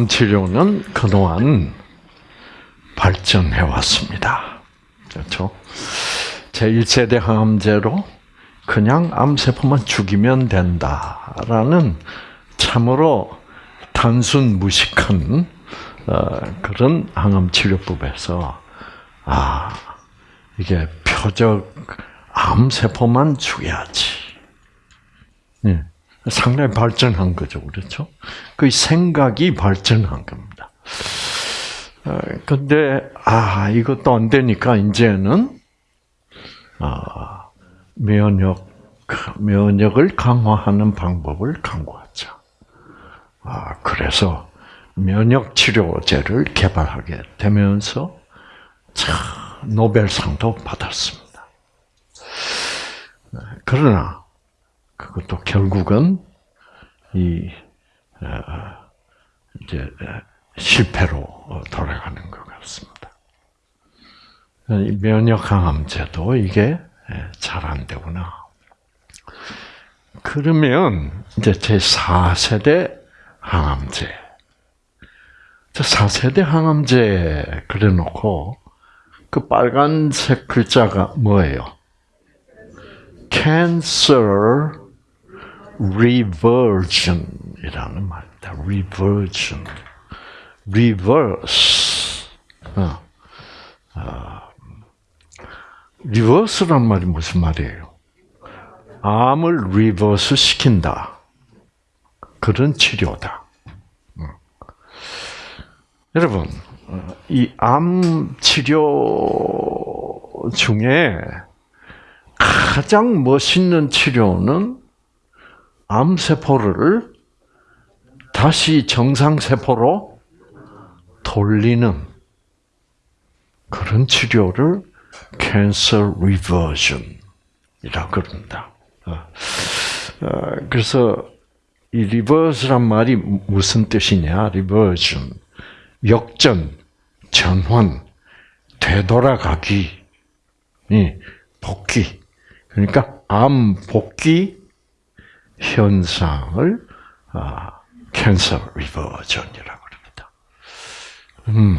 항암 치료는 그동안 발전해 왔습니다. 그렇죠? 제1세대 항암제로 그냥 암세포만 죽이면 된다라는 참으로 단순 무식한 어, 그런 항암 치료법에서 아 이게 표적 암세포만 죽여야지. 네. 상당히 발전한 거죠, 그렇죠? 그 생각이 발전한 겁니다. 어, 근데 아 이것도 안 되니까 이제는 아 면역 면역을 강화하는 방법을 강구하자. 아 그래서 면역 치료제를 개발하게 되면서 참 노벨상도 받았습니다. 그러나 그것도 결국은 이 어, 이제 실패로 돌아가는 것 같습니다. 면역 항암제도 이게 잘 안 되구나. 그러면 이제 제 4세대 항암제. 저 4세대 항암제 그래 놓고 그 빨간색 글자가 뭐예요? Cancer Reversion이라는 말입니다. Reversion. Reverse. 어. 어. reverse란 말이 무슨 말이에요? 암을 reverse 시킨다. 그런 치료다. 여러분, 이 암 치료 중에 가장 멋있는 치료는 암세포를 다시 정상세포로 돌리는 그런 치료를 cancer reversion이라고 그럽니다. 어, 어, 그래서 이 reverse란 말이 무슨 뜻이냐? reversion. 역전, 전환, 되돌아가기, 복귀. 그러니까 암 복귀 현상을 아, 캔서 리버전이라고 합니다. 음.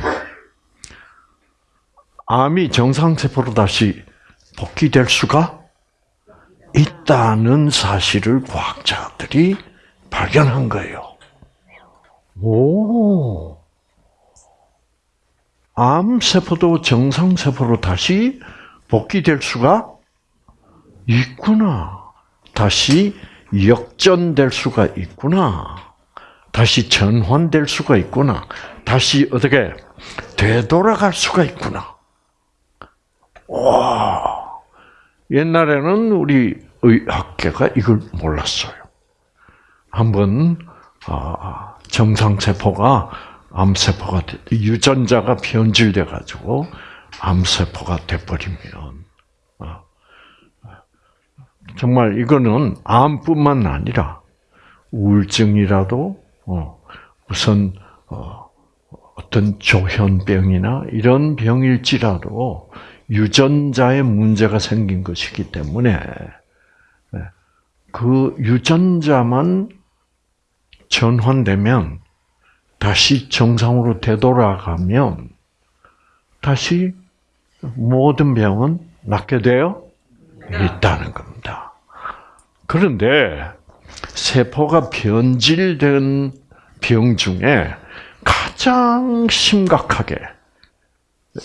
암이 정상세포로 다시 복귀될 수가 있다는 사실을 과학자들이 발견한 거예요. 오. 암세포도 정상세포로 다시 복귀될 수가 있구나. 다시 역전될 수가 있구나. 다시 전환될 수가 있구나. 다시 어떻게 되돌아갈 수가 있구나. 와. 옛날에는 우리 의학계가 이걸 몰랐어요. 한번 아, 정상세포가 암세포가 유전자가 변질돼 가지고 암세포가 돼버리면 어, 정말 이거는 암뿐만 아니라 우울증이라도 어, 우선 어, 어떤 조현병이나 이런 병일지라도 유전자에 문제가 생긴 것이기 때문에 네, 그 유전자만 전환되면 다시 정상으로 되돌아가면 다시 모든 병은 낫게 되어 있다는 겁니다. 그런데 세포가 변질된 병 중에 가장 심각하게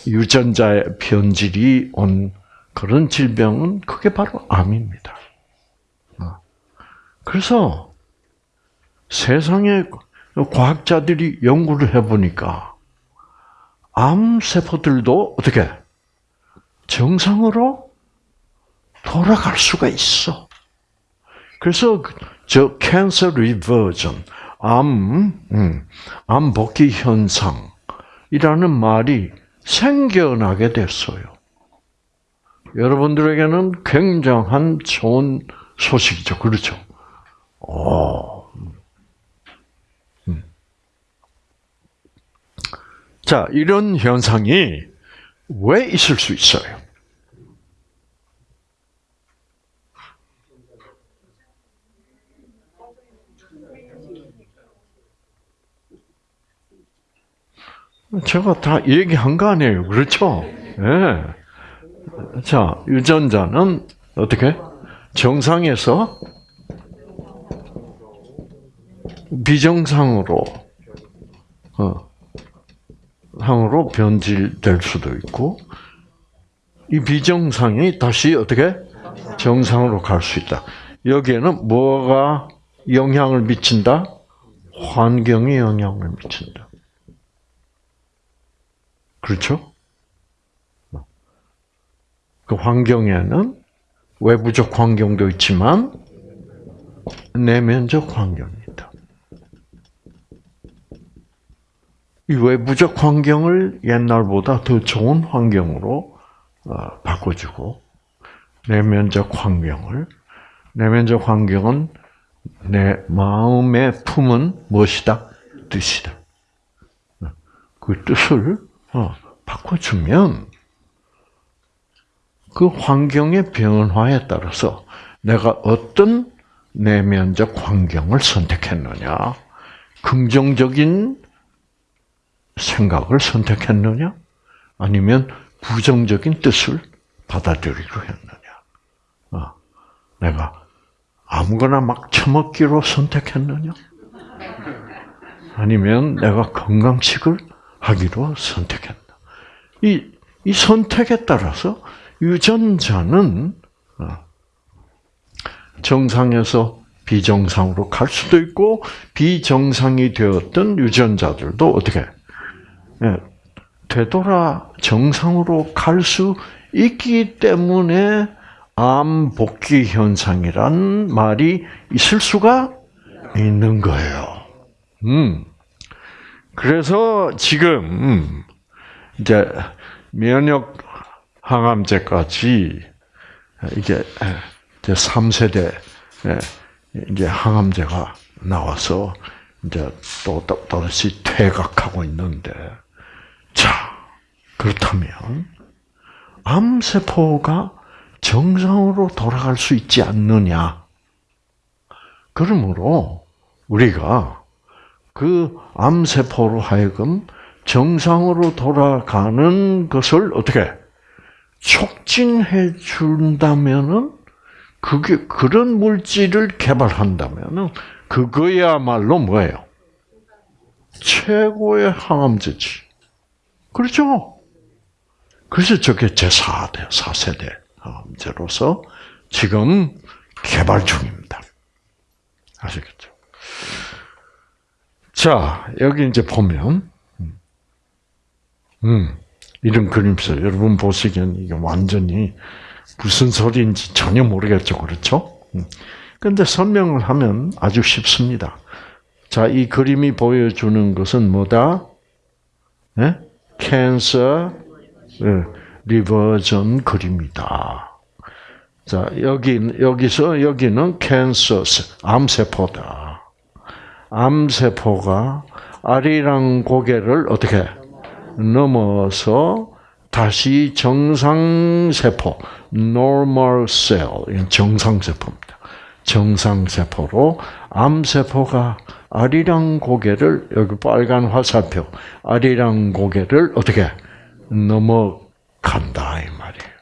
유전자의 변질이 온 그런 질병은 그게 바로 암입니다. 어. 그래서 세상에 과학자들이 연구를 해보니까 암 세포들도 어떻게 정상으로 돌아갈 수가 있어. 그래서 저 cancer reversion, 암, 음, 암 복귀 현상이라는 말이 생겨나게 됐어요. 여러분들에게는 굉장한 좋은 소식이죠. 그렇죠? 오. 음. 자, 이런 현상이 왜 있을 수 있어요? 제가 다 얘기한 거 아니에요. 그렇죠? 예. 자, 유전자는 어떻게? 정상에서 비정상으로, 어, 상으로 변질될 수도 있고, 이 비정상이 다시 어떻게? 정상으로 갈 수 있다. 여기에는 뭐가 영향을 미친다? 환경이 영향을 미친다. 그렇죠? 그 환경에는 외부적 환경도 있지만 내면적 환경이 있다. 이 외부적 환경을 옛날보다 더 좋은 환경으로 어, 바꿔주고 내면적 환경을 내면적 환경은 내 마음의 품은 무엇이다? 뜻이다. 그 뜻을 어, 바꿔주면 그 환경의 변화에 따라서 내가 어떤 내면적 환경을 선택했느냐, 긍정적인 생각을 선택했느냐, 아니면 부정적인 뜻을 받아들이려 했느냐. 어, 내가 아무거나 막 처먹기로 선택했느냐? 아니면 내가 건강식을 하기로 선택했나? 이, 이 선택에 따라서 유전자는 어, 정상에서 비정상으로 갈 수도 있고 비정상이 되었던 유전자들도 어떻게 예, 되돌아 정상으로 갈 수 있기 때문에 암 복귀 현상이란 말이 있을 수가 있는 거예요. 음. 그래서 지금 이제 면역 항암제까지 이게 이제 3세대 이제 항암제가 나와서 이제 또 다시 퇴각하고 있는데 자 그렇다면 암세포가 정상으로 돌아갈 수 있지 않느냐. 그러므로 우리가 그 암세포로 하여금 정상으로 돌아가는 것을 어떻게 촉진해 준다면은 그게 그런 물질을 개발한다면은 그거야말로 뭐예요? 최고의 항암제지. 그렇죠? 그래서 저게 제4대, 4세대 항암제로서 지금 개발 중입니다. 아시겠죠? 자, 여기 이제 보면, 음, 이런 그림서 여러분 보시기엔 이게 완전히 무슨 소리인지 전혀 모르겠죠, 그렇죠? 그런데 설명을 하면 아주 쉽습니다. 자, 이 그림이 보여주는 것은 뭐다? 네? 캔서 리버전 그림이다. 자, 여기, 여기서, 여기는 캔서, 암세포다. 암세포가 아리랑 고개를 어떻게 넘어서 다시 정상세포, normal cell, 정상세포입니다. 정상세포로 암세포가 아리랑 고개를, 여기 빨간 화살표, 아리랑 고개를 어떻게 넘어간다, 이 말이에요.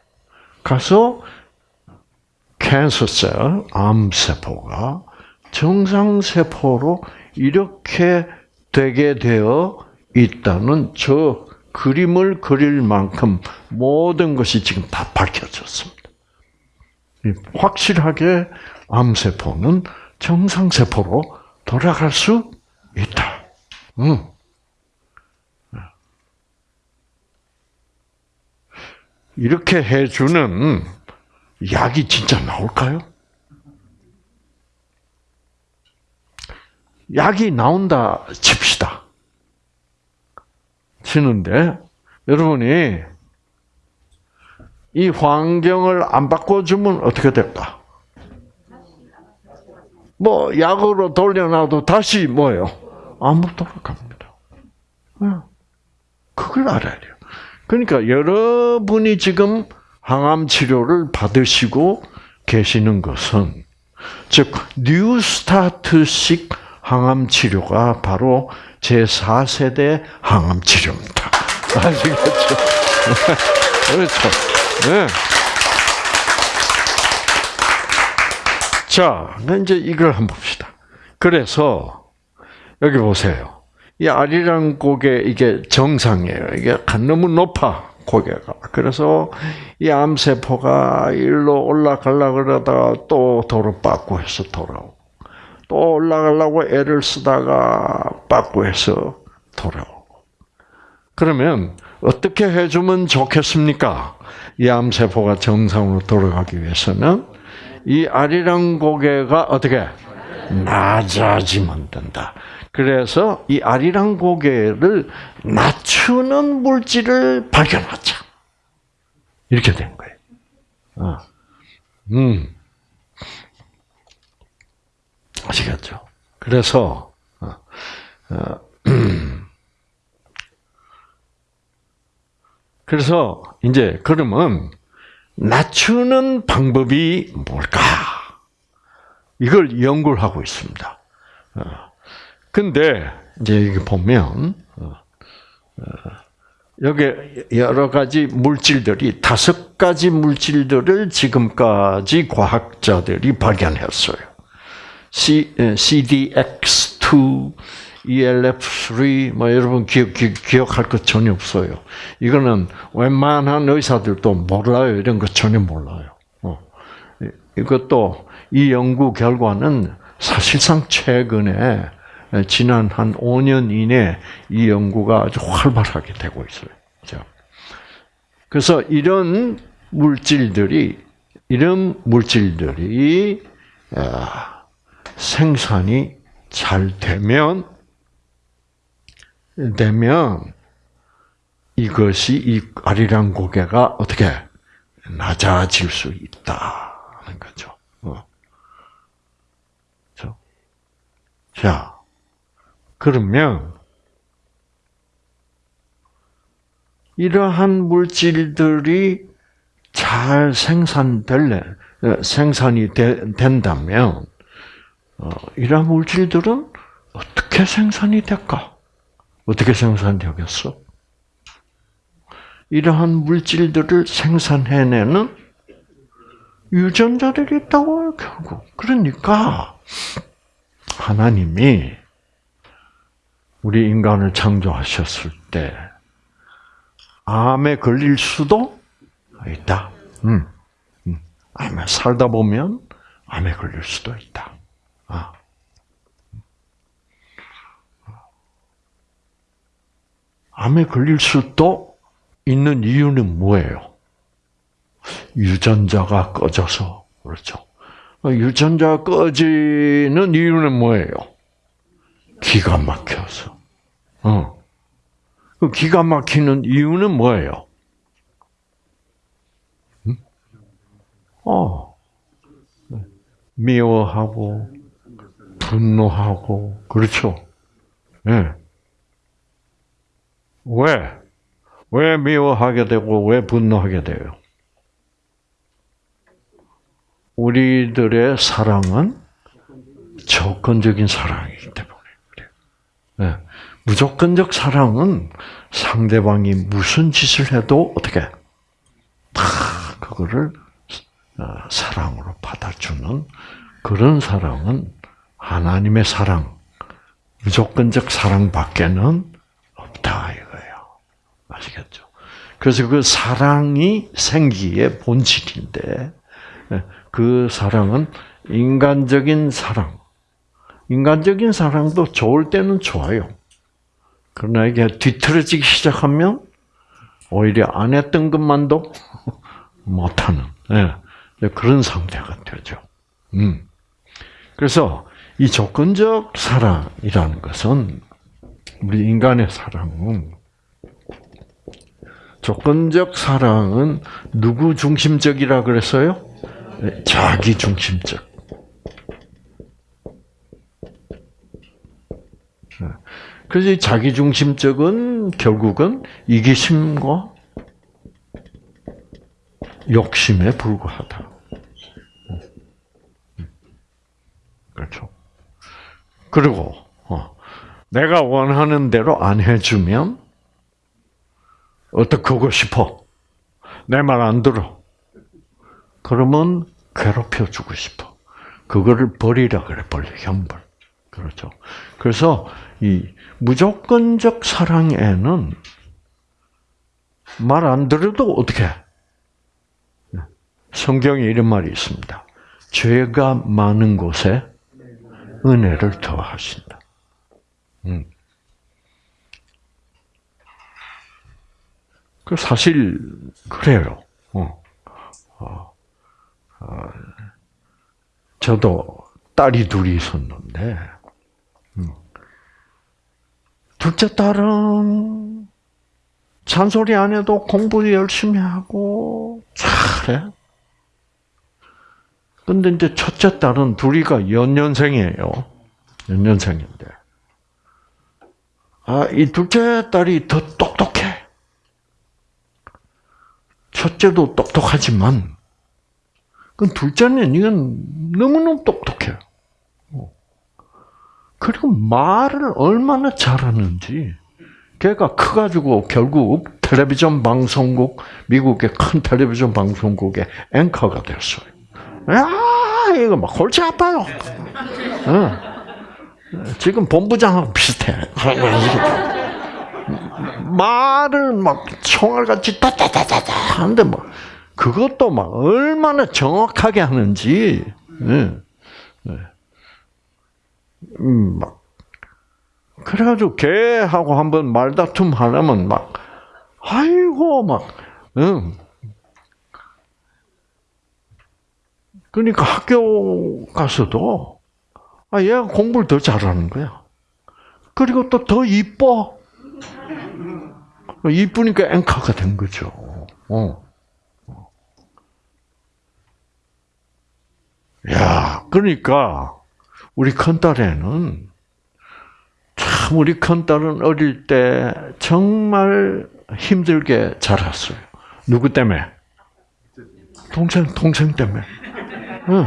가서 캔서셀, 암세포가 정상세포로 이렇게 되게 되어 있다는 저 그림을 그릴 만큼 모든 것이 지금 다 밝혀졌습니다. 확실하게 암세포는 정상세포로 돌아갈 수 있다. 응. 이렇게 해주는 약이 진짜 나올까요? 약이 나온다 칩시다. 치는데 여러분이 이 환경을 안 바꿔주면 어떻게 될까? 뭐 약으로 돌려놔도 다시 뭐예요? 암으로 돌아갑니다. 그걸 알아야 돼요. 그러니까 여러분이 지금 항암 치료를 받으시고 계시는 것은 즉 뉴스타트식 항암 치료가 바로 제 4세대 항암 치료입니다. 아시겠죠? 그렇죠. 네. 자, 이제 이걸 한번 봅시다. 그래서 여기 보세요. 이 아리랑 고개 이게 정상이에요. 이게 너무 높아 고개가. 그래서 이 암세포가 일로 올라가려 그러다가 또 도로 빠꾸 해서 돌아오고 또 올라가려고 애를 쓰다가 빠꾸 해서 돌아오고. 그러면 어떻게 해주면 좋겠습니까? 이 암세포가 정상으로 돌아가기 위해서는 이 아리랑 고개가 어떻게 낮아지면 된다. 그래서 이 아리랑 고개를 낮추는 물질을 발견하자. 이렇게 된 거예요. 어. 음. 아시겠죠? 그래서, 어, 어, 그래서, 이제, 그러면, 낮추는 방법이 뭘까? 이걸 연구를 하고 있습니다. 어. 근데 이제 여기 보면 어, 여기 여러 가지 물질들이 다섯 가지 물질들을 지금까지 과학자들이 발견했어요. C, CDX2, ELF3, 뭐 여러분 기억, 기억 할것 전혀 없어요. 이거는 웬만한 의사들도 몰라요. 이런 거 전혀 몰라요. 어. 이것도 이 연구 결과는 사실상 최근에 지난 한 5년 이내 이 연구가 아주 활발하게 되고 있어요. 자. 그래서 이런 물질들이 이런 물질들이 아, 생산이 잘 되면 되면 이것이 이 아리랑 고개가 어떻게 낮아질 수 있다는 거죠. 어. 자, 그러면 이러한 물질들이 잘 생산될래 어, 생산이 되, 된다면 어, 이러한 물질들은 어떻게 생산이 될까? 어떻게 생산되겠어? 이러한 물질들을 생산해내는 유전자들이 있다고요, 결국. 그러니까, 하나님이 우리 인간을 창조하셨을 때, 암에 걸릴 수도 있다. 음. 음. 암에 살다 보면 암에 걸릴 수도 있다. 아. 암에 걸릴 수도 있는 이유는 뭐예요? 유전자가 꺼져서 그렇죠. 유전자 꺼지는 이유는 뭐예요? 기가 막혀서. 어. 그 기가 막히는 이유는 뭐예요? 음? 어. 미워하고 분노하고 그렇죠. 예. 네. 왜? 왜 미워하게 되고 왜 분노하게 돼요? 우리들의 사랑은 조건적인 사랑이기 때문에 그래요. 네. 무조건적 사랑은 상대방이 무슨 짓을 해도 어떻게 다 그거를 어, 사랑으로 받아주는 그런 사랑은 하나님의 사랑, 무조건적 사랑밖에는 없다. 아시겠죠? 그래서 그 사랑이 생기의 본질인데 예, 그 사랑은 인간적인 사랑. 인간적인 사랑도 좋을 때는 좋아요. 그러나 이게 뒤틀어지기 시작하면 오히려 안 했던 것만도 못하는 네. 그런 상태가 되죠. 음. 그래서 이 조건적 사랑이라는 것은 우리 인간의 사랑은 조건적 사랑은 누구 중심적이라 그랬어요? 자기 중심적. 그래서 자기 중심적은 결국은 이기심과 욕심에 불과하다. 그렇죠. 그리고 어, 내가 원하는 대로 안 해주면 어떻게 하고 싶어? 내 말 안 들어. 그러면 괴롭혀 주고 싶어. 그거를 벌이라 그래, 벌, 형벌. 그렇죠. 그래서 이 무조건적 사랑에는 말 안 들어도 어떻게? 성경에 이런 말이 있습니다. 죄가 많은 곳에 은혜를 더하신다. 음. 그 사실 그래요. 어. 어. 어. 저도 딸이 둘이 있었는데 음. 둘째 딸은 잔소리 안 해도 공부 열심히 하고 잘해. 근데 이제 첫째 딸은 둘이가 연년생이에요. 연년생인데. 아, 이 둘째 딸이 더 똑똑해. 첫째도 똑똑하지만, 그 둘째는 이건 너무너무 똑똑해. 그리고 말을 얼마나 잘하는지. 걔가 커가지고 결국 텔레비전 방송국, 미국의 큰 텔레비전 방송국의 앵커가 됐어요. 야, 이거 막 골치 아파요. 응. 지금 본부장하고 비슷해. 말을 막 총알같이 따따따따따 하는데 뭐 그것도 막 얼마나 정확하게 하는지. 네. 네. 음, 막 그래가지고 걔하고 한번 말다툼 하려면 막 아이고 막 응. 그러니까 학교 가서도 아 얘가 공부를 더 잘하는 거야. 그리고 또 더 이뻐. 이쁘니까 앵커가 된 거죠. 어. 야, 그러니까 우리 큰 딸애는 참 우리 큰 딸은 어릴 때 정말 힘들게 자랐어요. 누구 때문에? 동생 동생 때문에. 응.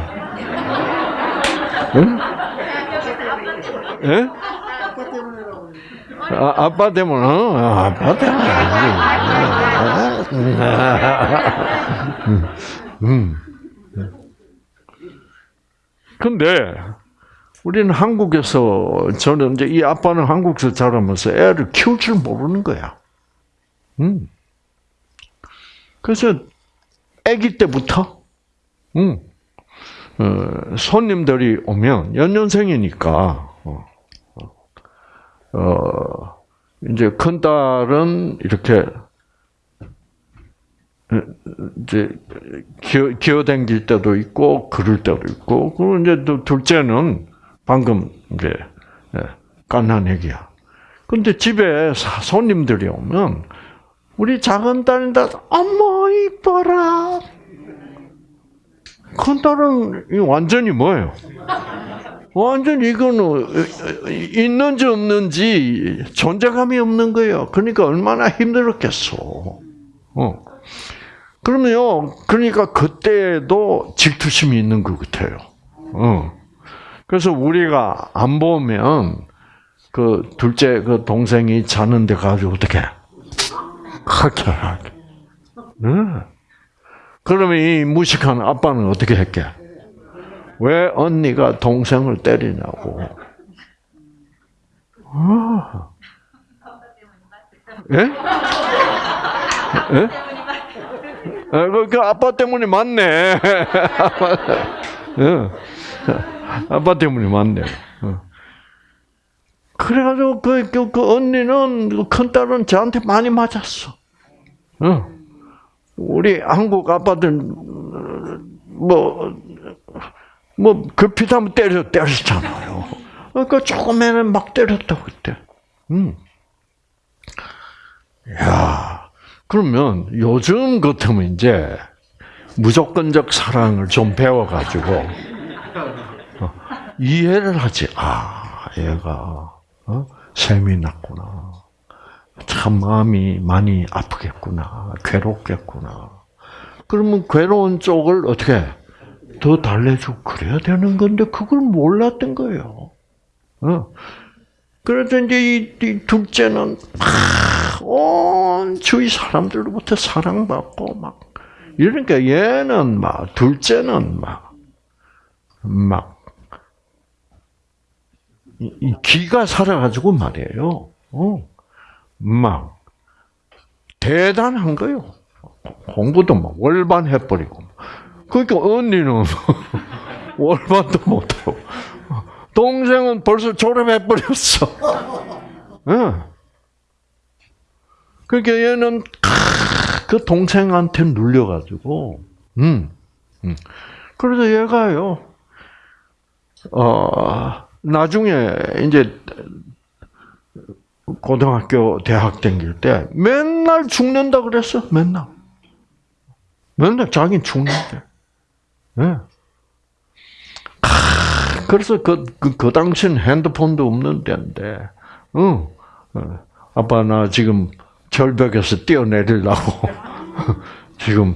응? 예? 아, 아빠 때문에, 어? 아빠 때문에. 음. 근데, 우리는 한국에서, 저는 이제 이 아빠는 한국에서 자라면서 애를 키울 줄 모르는 거야. 음. 그래서, 아기 때부터, 음. 어, 손님들이 오면 연년생이니까 어, 어, 이제 큰 딸은 이렇게 이제 기어, 기어댕길 때도 있고 그럴 때도 있고 그리고 이제 또 둘째는 방금 이제 깐난 애기야. 근데 집에 손님들이 오면 우리 작은 딸다 어머 이뻐라 큰 딸은 완전히 뭐예요? 완전 이거는 있는지 없는지 존재감이 없는 거예요. 그러니까 얼마나 힘들었겠어. 어. 그러면요, 그러니까 그때도 질투심이 있는 것 같아요. 어. 그래서 우리가 안 보면 그 둘째 그 동생이 자는데 가지고 어떻게 하게 하게. 네. 그러면 이 무식한 아빠는 어떻게 했게? 왜 언니가 동생을 때리냐고. 아. 예? 예? 그, 그 아빠 때문에 맞네. 예. 아빠 때문에 맞네. 어. 그래가지고 그, 그, 그 언니는 그큰 딸은 저한테 많이 맞았어. 어. 우리 한국 아빠들 뭐 뭐 급히하면 때려 때렸잖아요. 그러니까 조금에는 막 때렸다 그때. 음. 야, 그러면 요즘 같으면 이제 무조건적 사랑을 좀 배워가지고 어, 이해를 하지. 아, 얘가 어? 셈이 났구나. 참 마음이 많이 아프겠구나, 괴롭겠구나. 그러면 괴로운 쪽을 어떻게 더 달래주고 그래야 되는 건데 그걸 몰랐던 거예요. 어. 그래서 이제 이, 이 둘째는 온 주위 사람들로부터 사랑받고 막 이러니까 얘는 막 둘째는 막막 이 기가 살아가지고 말이에요. 어. 막 대단한 거요. 공부도 막 월반 해버리고. 그러니까 언니는 월반도 못하고 동생은 벌써 졸업해 버렸어. 응. 그러니까 얘는 그 동생한테 눌려가지고, 음, 음. 그래서 얘가요, 어, 나중에 이제 고등학교, 대학 다닐 때 맨날 죽는다 그랬어, 맨날. 맨날 자기는 죽는데. 네. 그래서 그, 그, 그 당시엔 핸드폰도 없는 때인데, 응. 어, 아빠, 나 지금 절벽에서 뛰어내리려고. 지금,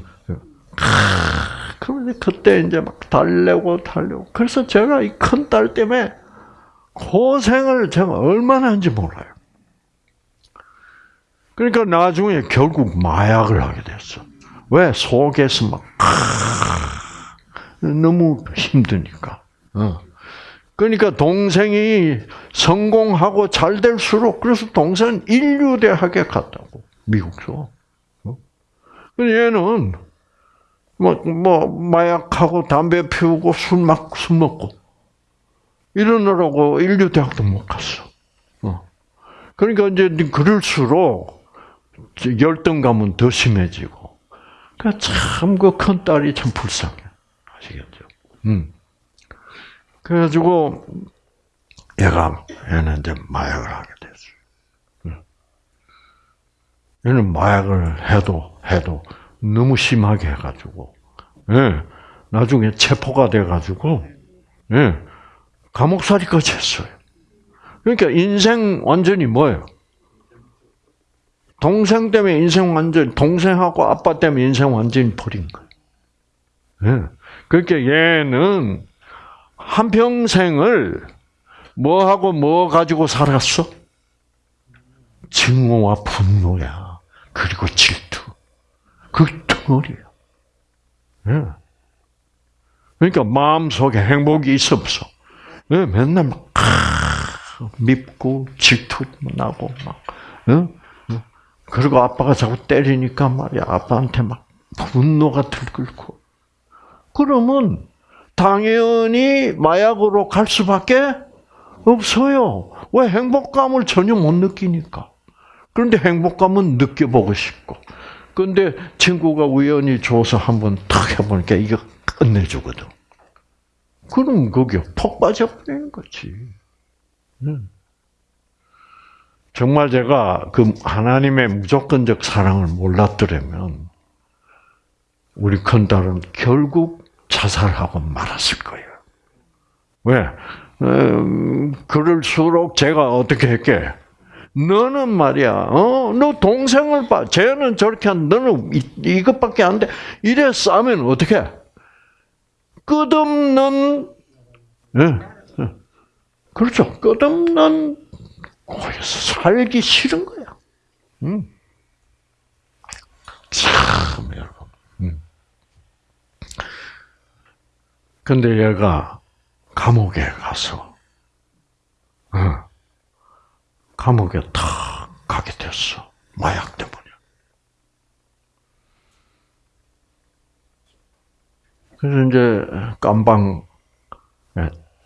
그런데 그때 이제 막 달래고 달래고. 그래서 제가 이 큰 딸 때문에 고생을 제가 얼마나 한지 몰라요. 그러니까 나중에 결국 마약을 하게 됐어. 왜? 속에서 막, 너무 힘드니까. 어. 그러니까 동생이 성공하고 잘 될수록 그래서 동생 인류대학에 갔다고 미국서. 어? 얘는 뭐, 뭐 마약하고 담배 피우고 술 막 술 먹고 이러느라고 인류대학도 못 갔어. 어. 그러니까 이제 그럴수록 열등감은 더 심해지고. 그러니까 참 그 큰 딸이 참 불쌍해. 음. 그래가지고 얘가 얘는 이제 마약을 하게 됐어요. 얘는 마약을 해도 해도 너무 심하게 해가지고 예, 나중에 체포가 돼가지고 예, 감옥살이까지 했어요. 그러니까 인생 완전히 뭐예요? 동생 때문에 인생 완전 동생하고 아빠 때문에 인생 완전히 버린 거예요. 예. 그러니까 얘는 한 평생을 뭐 하고 뭐 가지고 살았어? 증오와 분노야. 그리고 질투. 그 덩어리야. 예. 그러니까 마음속에 행복이 있어 없어. 예, 맨날 막 밉고 질투 나고 막. 그리고 아빠가 자꾸 때리니까 말이야. 아빠한테 막 분노가 들끓고. 그러면 당연히 마약으로 갈 수밖에 없어요. 왜 행복감을 전혀 못 느끼니까. 그런데 행복감은 느껴보고 싶고. 근데 친구가 우연히 줘서 한번 탁 해보니까 이거 끝내주거든. 그럼 거기에 폭 빠져버리는 거지. 정말 제가 그 하나님의 무조건적 사랑을 몰랐더라면 우리 큰딸은 결국 자살하고 말았을 거예요. 왜? 음, 그럴수록 제가 어떻게 했게? 너는 말이야, 어, 너 동생을 봐. 쟤는 저렇게 한, 너는 이, 이것밖에 안 돼. 이래 싸면 어떻게? 끝없는, 예, 예. 그렇죠. 끝없는 살기 싫은 거야. 음. 참, 여러분. 음. 근데 얘가 감옥에 가서, 어, 감옥에 탁 가게 됐어. 마약 때문에. 그래서 이제 깜방에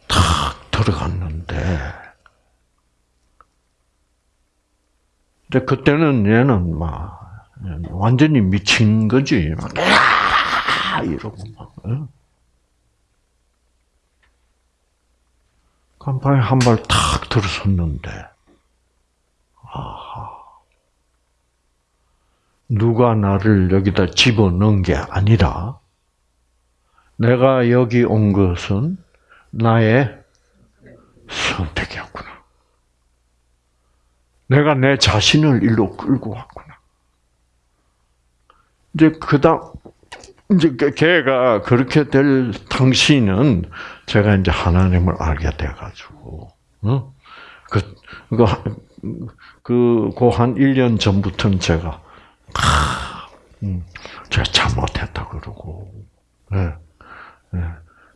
탁 들어갔는데, 근데 그때는 얘는 막 완전히 미친 거지. 막 이러고 막. 간판에 한 발 탁 들어섰는데, 아하. 누가 나를 여기다 집어 넣은 게 아니라, 내가 여기 온 것은 나의 선택이었구나. 내가 내 자신을 일로 끌고 왔구나. 이제 그다 이제 걔가 그렇게 될 당시는 제가 이제 하나님을 알게 돼가지고 어? 그, 그, 그, 그 한 1년 전부터는 제가, 아, 음, 제가 잘못했다 그러고, 예, 예.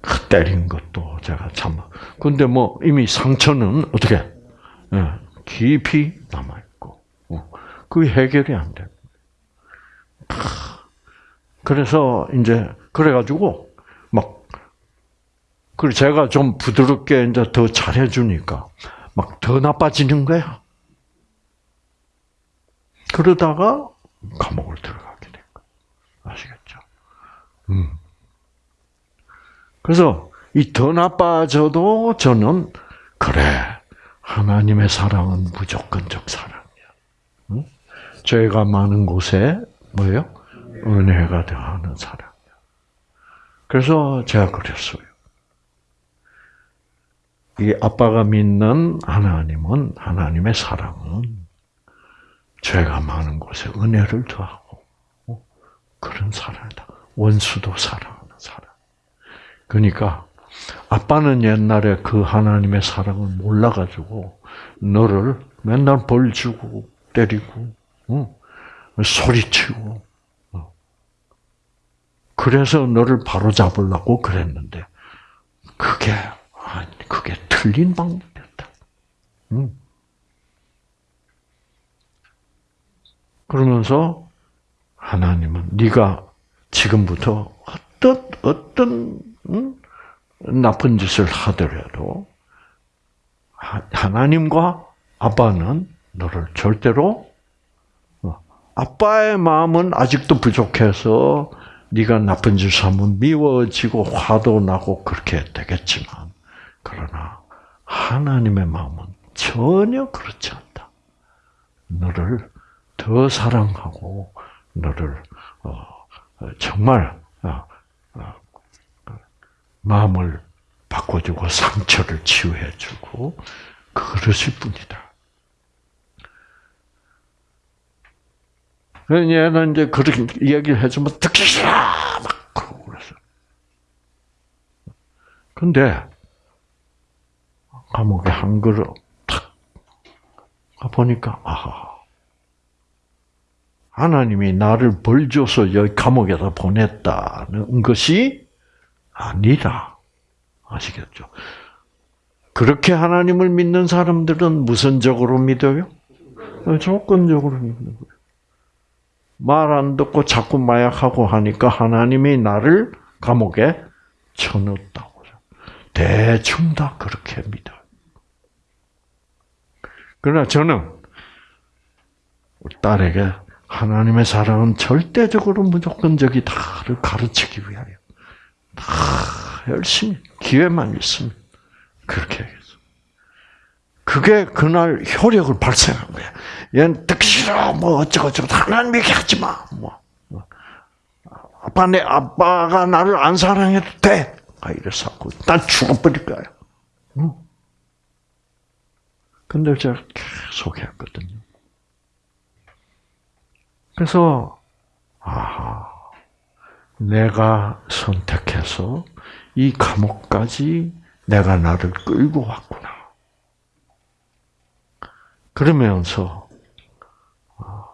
그 때린 것도 제가 참. 근데 뭐 이미 상처는 어떻게 예, 깊이 남아 있고, 어, 그 해결이 안 돼. 그래서 이제 그래가지고 막 그리고 제가 좀 부드럽게 이제 더 잘해주니까 막 더 나빠지는 거야. 그러다가 감옥을 들어가게 된 거야. 아시겠죠? 음. 그래서 이 더 나빠져도 저는 그래 하나님의 사랑은 무조건적 사랑이야. 응? 죄가 많은 곳에 뭐예요? 은혜가 더하는 사랑이야. 그래서 제가 그랬어요. 이 아빠가 믿는 하나님은 하나님의 사랑은 죄가 많은 곳에 은혜를 더하고 어? 그런 사랑이다. 원수도 사랑하는 사랑. 그러니까 아빠는 옛날에 그 하나님의 사랑을 몰라가지고 너를 맨날 벌 주고 때리고 어? 소리치고 어. 그래서 너를 바로 잡으려고 그랬는데 그게 아니 그게 틀린 방법이었다. 응. 그러면서 하나님은 네가 지금부터 어떤 어떤 응? 나쁜 짓을 하더라도 하나님과 아빠는 너를 절대로 어, 아빠의 마음은 아직도 부족해서 네가 나쁜 짓을 하면 미워지고 화도 나고 그렇게 되겠지만 그러나 하나님의 마음은 전혀 그렇지 않다. 너를 더 사랑하고 너를 어, 정말 어, 마음을 바꿔주고 상처를 치유해주고 그러실 분이다. 얘는 이제 그렇게 얘기를 해주면 듣기 싫어 막 그러고 그래서. 근데 감옥에 한 그릇 탁 가보니까 아하 하나님이 나를 벌 줘서 여기 감옥에다 보냈다는 것이 아니라 아시겠죠? 그렇게 하나님을 믿는 사람들은 무선적으로 믿어요? 조건적으로 믿는 거예요. 말 안 듣고 자꾸 마약하고 하니까 하나님이 나를 감옥에 쳐넣었다고. 대충 다 그렇게 믿어요. 그러나 저는 딸에게 하나님의 사랑은 절대적으로 무조건적이다를 가르치기 위하여 다 열심히 기회만 있으면 그렇게 하겠어. 그게 그날 효력을 발생한 거야. 얘는 듣기 싫어, 뭐 어쩌고 저쩌고 하나님 얘기하지 마. 뭐. 아빠 내 아빠가 나를 안 사랑해도 돼. 아 이래서 난 죽어버릴 거야. 응? 근데 제가 계속 했거든요. 그래서 아하 내가 선택해서 이 감옥까지 내가 나를 끌고 왔구나. 그러면서 아,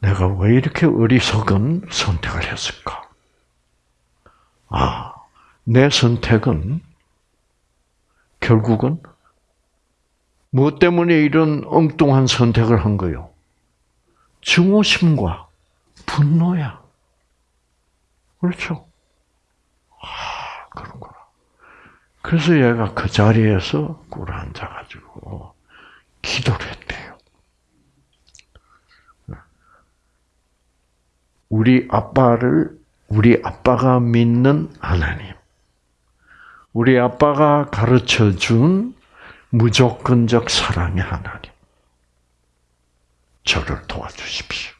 내가 왜 이렇게 어리석은 선택을 했을까? 아, 내 선택은 결국은 무엇 때문에 이런 엉뚱한 선택을 한 거요? 증오심과 분노야. 그렇죠? 아, 그런구나. 그래서 얘가 그 자리에서 꿇어 앉아가지고 기도를 했대요. 우리 아빠를, 우리 아빠가 믿는 하나님. 우리 아빠가 가르쳐 준 무조건적 사랑의 하나님. 저를 도와주십시오.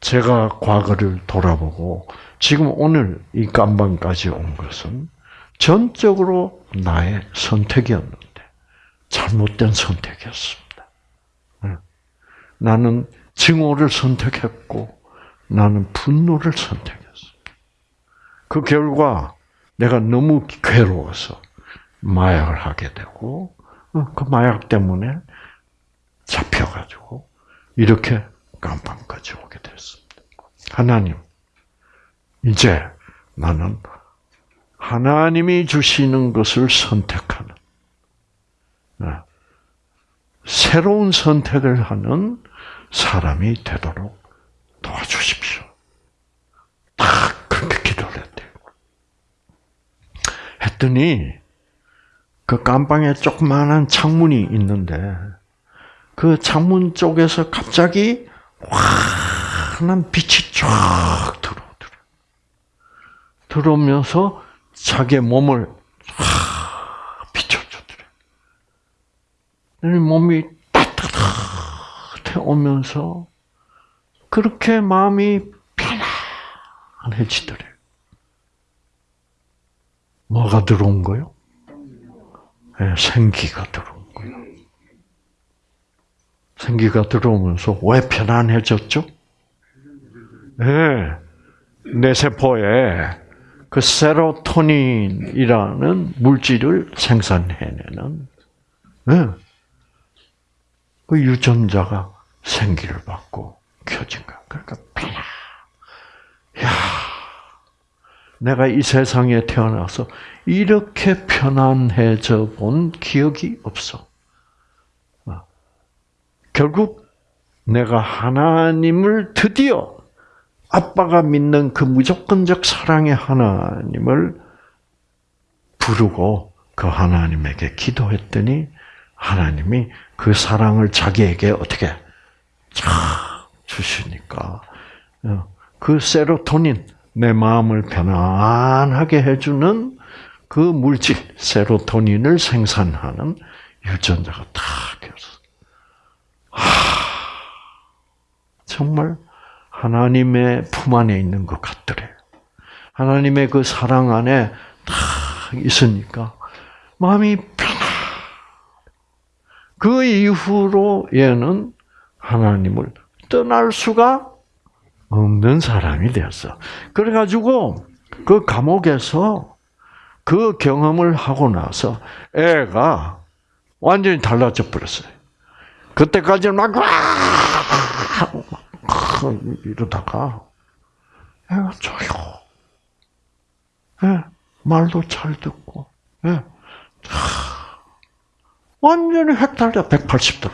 제가 과거를 돌아보고 지금 오늘 이 깜방까지 온 것은 전적으로 나의 선택이었는데 잘못된 선택이었습니다. 나는 증오를 선택했고 나는 분노를 선택했습니다. 그 결과 내가 너무 괴로워서 마약을 하게 되고 어, 그 마약 때문에 잡혀가지고 이렇게 깜빵까지 오게 됐습니다. 하나님, 이제 나는 하나님이 주시는 것을 선택하는 어, 새로운 선택을 하는 사람이 되도록 도와주십시오. 딱 그렇게 기도를 했대요. 했더니 그 깜방에 조그마한 창문이 있는데 그 창문 쪽에서 갑자기 환한 빛이 쫙 들어오더래. 들어오면서 자기의 몸을 비춰주더래. 몸이 따뜻해 오면서 그렇게 마음이 편안해지더래. 뭐가 들어온 거요? 네, 생기가 들어온 거예요. 생기가 들어오면서 왜 편안해졌죠? 네, 내 세포에 그 세로토닌이라는 물질을 생산해내는 네, 그 유전자가 생기를 받고 켜진 거야. 그러니까. 야, 내가 이 세상에 태어나서 이렇게 편안해져 본 기억이 없어. 어. 결국 내가 하나님을 드디어 아빠가 믿는 그 무조건적 사랑의 하나님을 부르고 그 하나님에게 기도했더니 하나님이 그 사랑을 자기에게 어떻게 쫙 주시니까 어, 그 세로토닌 내 마음을 편안하게 해주는 그 물질 세로토닌을 생산하는 유전자가 다 켜서 하, 정말 하나님의 품 안에 있는 것 같더래. 하나님의 그 사랑 안에 다 있으니까 마음이 편안. 그 이후로 얘는 하나님을 떠날 수가 없는 사람이 되었어. 그래가지고 그 감옥에서 그 경험을 하고 나서 애가 완전히 달라져 버렸어요. 그때까지는 막, 이러다가 애가 조용. 예, 말도 잘 듣고, 예. 완전히 획 달려 180도로.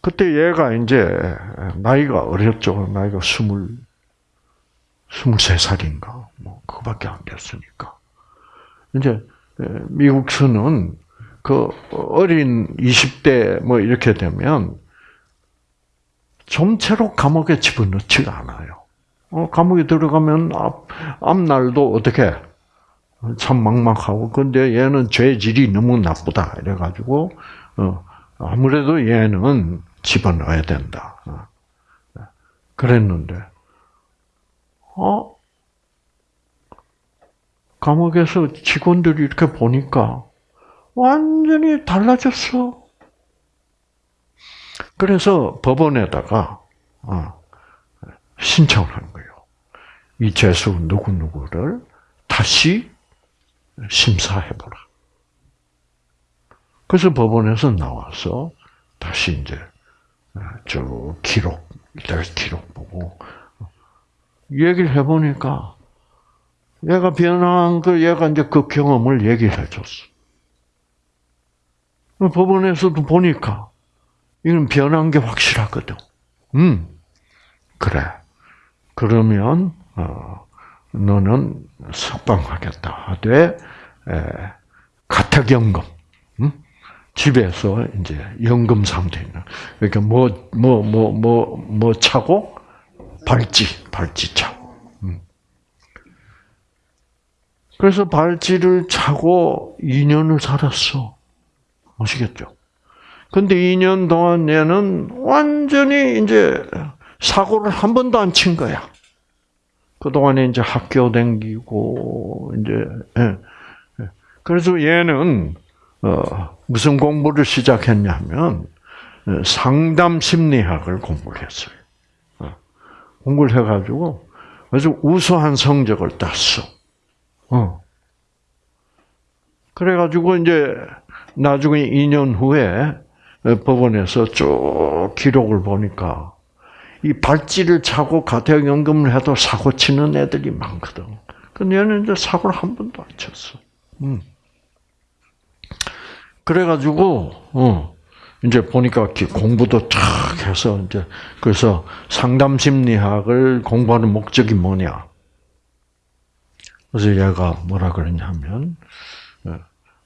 그때 얘가 이제 나이가 어렸죠. 나이가 스물, 스물세 살인가. 뭐, 그거밖에 안 됐으니까. 이제, 미국서는 그 어린 20대 뭐 이렇게 되면 좀채로 감옥에 집어넣지가 않아요. 어, 감옥에 들어가면 앞, 앞날도 어떻게 참 막막하고 근데 얘는 죄질이 너무 나쁘다 이래가지고 어, 아무래도 얘는 집어넣어야 된다. 어. 그랬는데, 어? 감옥에서 직원들이 이렇게 보니까 완전히 달라졌어. 그래서 법원에다가 어, 신청을 한 거예요. 이 죄수 누구누구를 다시 심사해보라. 그래서 법원에서 나와서 다시 이제 저 기록, 기록 보고 얘기를 해보니까 얘가 변한 그 얘가 이제 그 경험을 얘기를 해줬어. 법원에서도 보니까 이건 변한 게 확실하거든. 음, 그래. 그러면 어, 너는 석방하겠다 하되 가택연금. 음? 집에서 이제 연금 상태는 그러니까 뭐 뭐 뭐 뭐 뭐 차고 발찌 발찌 차고. 음. 그래서 발찌를 차고 2년을 살았어. 아시겠죠? 근데 2년 동안 얘는 완전히 이제 사고를 한 번도 안 친 거야. 그동안에 이제 학교 댕기고, 이제, 예. 예. 그래서 얘는, 어, 무슨 공부를 시작했냐면 어, 상담 심리학을 공부를 했어요. 어, 공부를 해가지고 아주 우수한 성적을 땄어. 어. 그래가지고 이제 나중에 2년 후에 법원에서 쭉 기록을 보니까 이 발찌를 차고 가택연금을 해도 사고 치는 애들이 많거든. 근데 얘는 이제 사고를 한 번도 안 쳤어. 음. 그래가지고, 어, 이제 보니까 공부도 쫙 해서 이제 그래서 상담 심리학을 공부하는 목적이 뭐냐? 그래서 얘가 뭐라 그러냐면 어,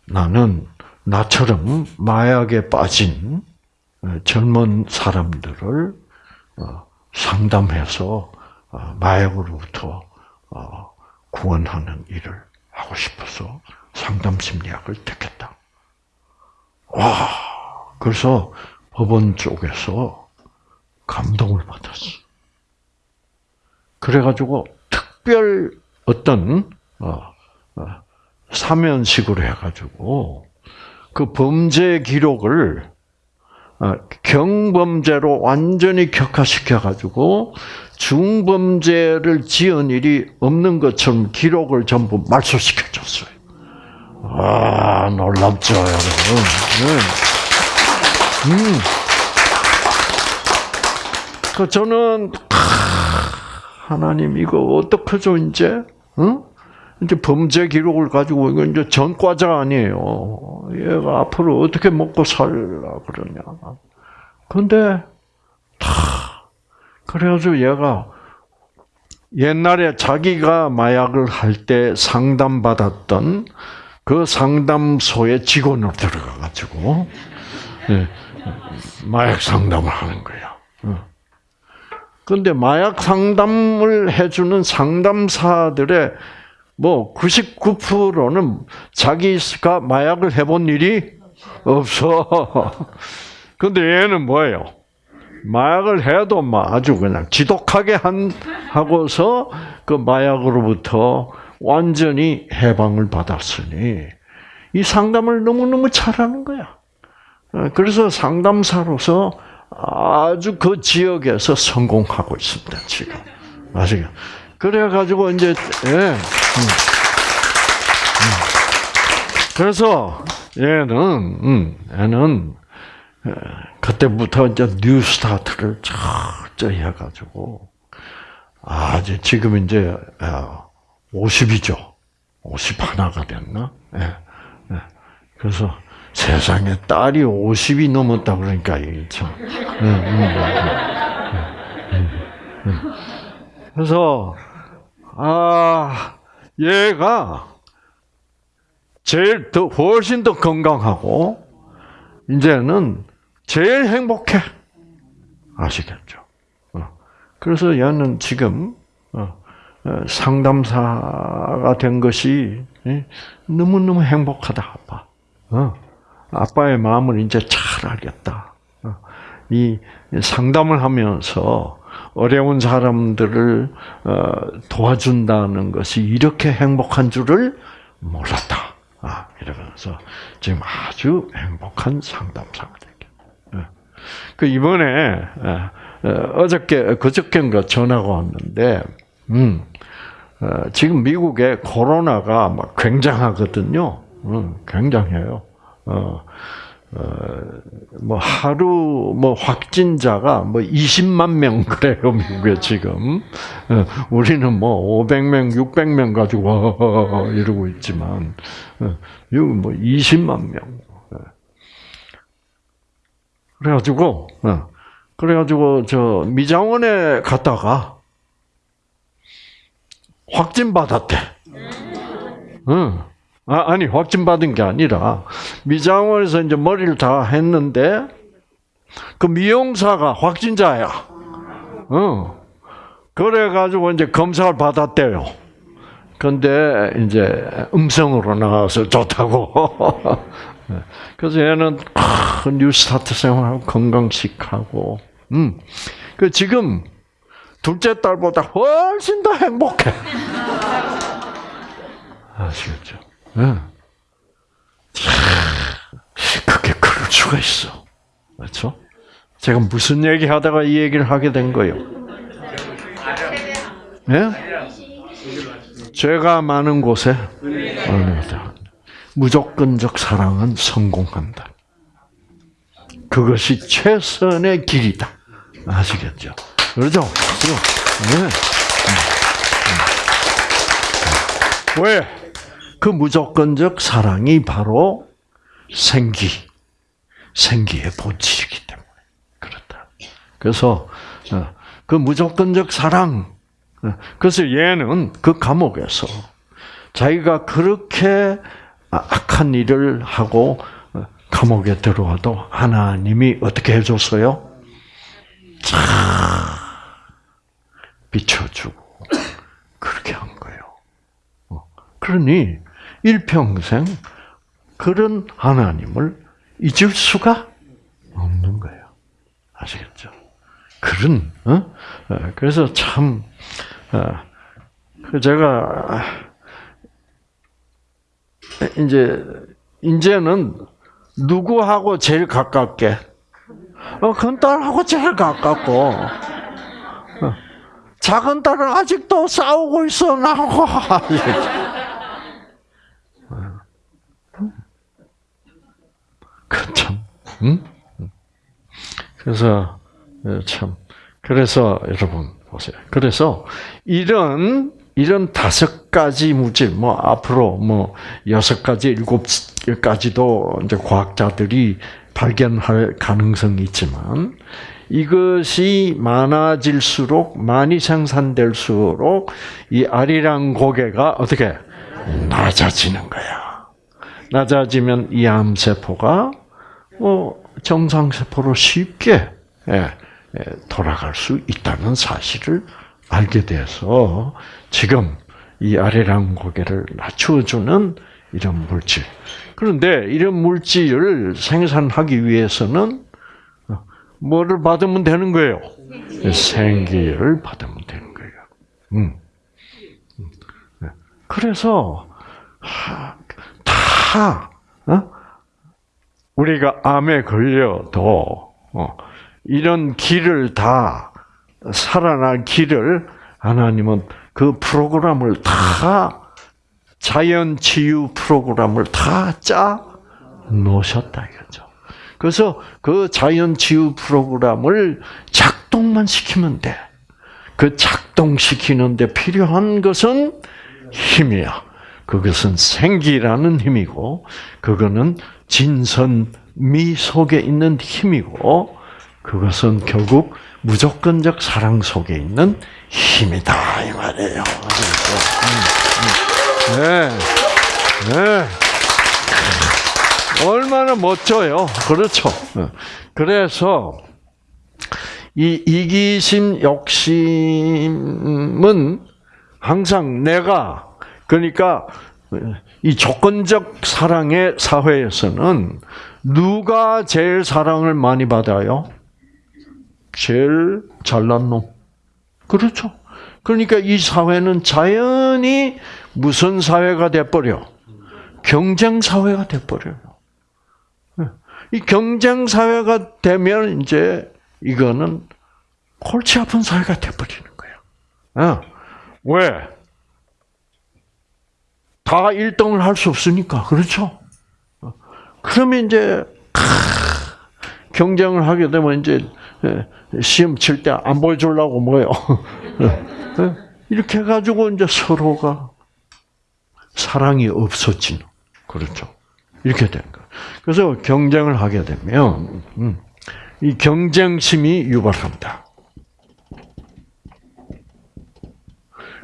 나는 나처럼 마약에 빠진 어, 젊은 사람들을 어, 상담해서 마약으로부터 구원하는 일을 하고 싶어서 상담 심리학을 택했다. 와, 그래서 법원 쪽에서 감동을 받았어. 그래가지고 특별 어떤 어, 어, 사면식으로 해가지고 그 범죄 기록을 어, 경범죄로 완전히 격화시켜가지고 중범죄를 지은 일이 없는 것처럼 기록을 전부 말소시켜줬어요. 와 놀랍죠, 여러분. 네. 음. 그 저는 하나님 이거 어떡하죠 이제? 응? 이제 범죄 기록을 가지고 이거 이제 전과자 아니에요. 얘가 앞으로 어떻게 먹고 살라 그러냐. 근데 다 그래가지고 얘가 옛날에 자기가 마약을 할 때 상담받았던 그 상담소에 직원으로 들어가 가지고 예, 마약 상담을 하는 거야. 그런데 마약 상담을 해주는 상담사들의 뭐 99%는 자기가 마약을 해본 일이 없어. 근데 얘는 뭐예요? 마약을 해도 아주 그냥 지독하게 한 하고서 그 마약으로부터 완전히 해방을 받았으니 이 상담을 너무 너무 잘하는 거야. 그래서 상담사로서 아주 그 지역에서 성공하고 있습니다, 지금. 아시죠? 그래가지고, 이제, 예. 음. 음. 그래서, 얘는, 음, 얘는, 그때부터 이제 New Start를 철저히 해가지고, 아, 이제 지금 이제, 50이죠. 어, 50 하나가 됐나? 예. 예. 그래서, 세상에 딸이 50이 넘었다 그러니까 이게 참. 그래서 아 얘가 제일 더 훨씬 더 건강하고 이제는 제일 행복해. 아시겠죠? 어. 그래서 얘는 지금 어, 어, 상담사가 된 것이 너무 너무 행복하다 아빠. 아빠의 마음을 이제 잘 알겠다. 어, 이 상담을 하면서 어려운 사람들을 어, 도와준다는 것이 이렇게 행복한 줄을 몰랐다. 아, 이러면서 지금 아주 행복한 상담사가 되게. 어. 그 이번에 어저께 그저께인가 전화가 왔는데, 음, 지금 미국에 코로나가 막 굉장하거든요. 음, 굉장해요. 어, 어, 뭐 하루 뭐 확진자가 뭐 20만 명 그래요 미국에 지금 어, 우리는 뭐 500명, 600명 가지고 이러고 있지만 어, 여기 뭐 20만 명. 어. 그래가지고 어, 그래가지고 저 미장원에 갔다가 확진 받았대. 응. 아, 아니 확진 받은 게 아니라 미장원에서 이제 머리를 다 했는데 그 미용사가 확진자야. 어. 그래 가지고 이제 검사를 받았대요. 근데 이제 음성으로 나와서 좋다고. 그래서 얘는 뉴스타트 생활하고 건강식하고, 음, 그 지금 둘째 딸보다 훨씬 더 행복해. 아시겠죠? 응. 그게 그럴 수가 있어. 그렇죠? 제가 무슨 얘기 하다가 이 얘기를 하게 된 거예요? 예? 죄가 많은 곳에 무조건적 사랑은 성공한다. 그것이 최선의 길이다. 아시겠죠? 그러죠? 그죠? 네. 왜? 그 무조건적 사랑이 바로 생기, 생기의 본질이기 때문에 그렇다. 그래서 어, 그 무조건적 사랑, 어, 그래서 얘는 그 감옥에서 자기가 그렇게 악한 일을 하고 어, 감옥에 들어와도 하나님이 어떻게 해줬어요? 쫙 비춰주고 그렇게 한 거예요. 그러니 일평생 그런 하나님을 잊을 수가 없는 거예요. 아시겠죠? 그런 어? 그래서 참 어, 제가 이제 이제는 누구하고 제일 가깝게? 어, 큰 딸하고 제일 가깝고. 어, 작은 딸은 아직도 싸우고 있어 나하고. 그 참, 응? 그래서 참 그래서 여러분 보세요. 그래서 이런 이런 다섯 가지 물질, 뭐 앞으로 뭐 여섯 가지, 일곱 가지도 이제 과학자들이 발견할 가능성이 있지만 이것이 많아질수록 많이 생산될수록 이 아리랑 고개가 어떻게 낮아지는 거야. 낮아지면 이 암세포가 뭐 정상 세포로 쉽게 예, 예, 돌아갈 수 있다는 사실을 알게 돼서 지금 이 아래랑 고개를 낮추어주는 이런 물질. 그런데 이런 물질을 생산하기 위해서는 뭐를 받으면 되는 거예요? 생기를 받으면 되는 거예요. 음. 네. 그래서 다 어? 우리가 암에 걸려도 어, 이런 길을 다 살아날 길을 하나님은 그 프로그램을 다 자연 치유 프로그램을 다 짜 놓으셨다 이거죠. 그래서 그 자연 치유 프로그램을 작동만 시키면 돼. 그 작동시키는데 필요한 것은 힘이야. 그것은 생기라는 힘이고, 그거는 진선미 속에 있는 힘이고, 그것은 결국 무조건적 사랑 속에 있는 힘이다 이 말이에요. 음, 음. 네, 네. 얼마나 멋져요. 그렇죠. 네. 그래서 이 이기심, 욕심은 항상 내가 그러니까 이 조건적 사랑의 사회에서는 누가 제일 사랑을 많이 받아요? 제일 잘난 놈. 그렇죠. 그러니까 이 사회는 자연히 무슨 사회가 돼버려? 경쟁 사회가 돼버려요. 네. 이 경쟁 사회가 되면 이제 이거는 골치 아픈 사회가 돼버리는 거예요. 어. 왜? 다 1등을 할 수 없으니까. 그렇죠? 어. 그러면 이제 경쟁을 하게 되면 이제 예, 시험 칠 때 안 보여주려고 뭐요? 예, 이렇게 해가지고 이제 서로가 사랑이 없어지는 그렇죠. 이렇게 된 거. 그래서 경쟁을 하게 되면 음, 이 경쟁심이 유발합니다.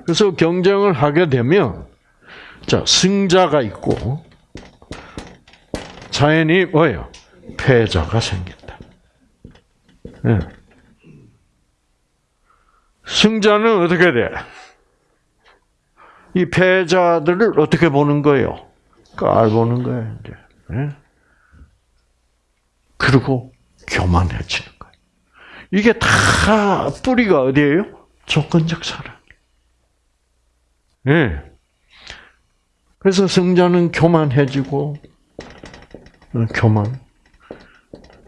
그래서 경쟁을 하게 되면 자 승자가 있고 자연히 뭐예요? 패자가 생긴다. 네. 승자는 어떻게 돼? 이 패자들을 어떻게 보는 거예요? 깔 보는 거예요, 이제. 네? 그리고 교만해지는 거예요. 이게 다 뿌리가 어디예요? 조건적 사랑. 예. 네. 그래서 승자는 교만해지고, 어, 교만,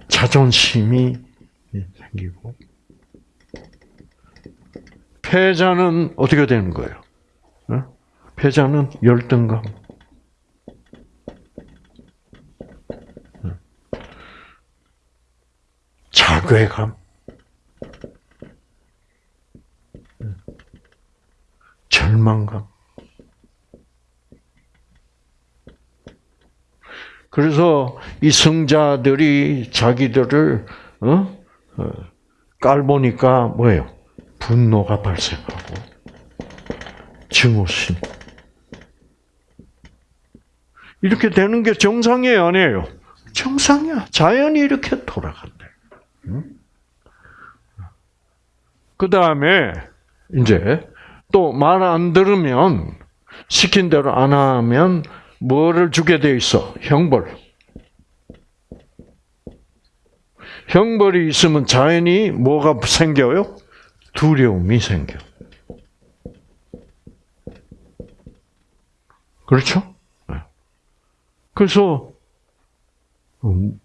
자존심이 생기고, 패자는 어떻게 되는 거예요? 어? 패자는 열등감. 괴감, 절망감. 그래서 이 성자들이 자기들을 어? 어, 깔보니까 뭐예요? 분노가 발생하고 증오심. 이렇게 되는 게 정상이에요, 아니에요? 정상이야. 자연이 이렇게 돌아간 대. 그 다음에 이제 또 말 안 들으면 시킨 대로 안 하면 뭐를 주게 돼 있어? 형벌. 형벌이 있으면 자연히 뭐가 생겨요? 두려움이 생겨. 그렇죠? 네. 그래서 음,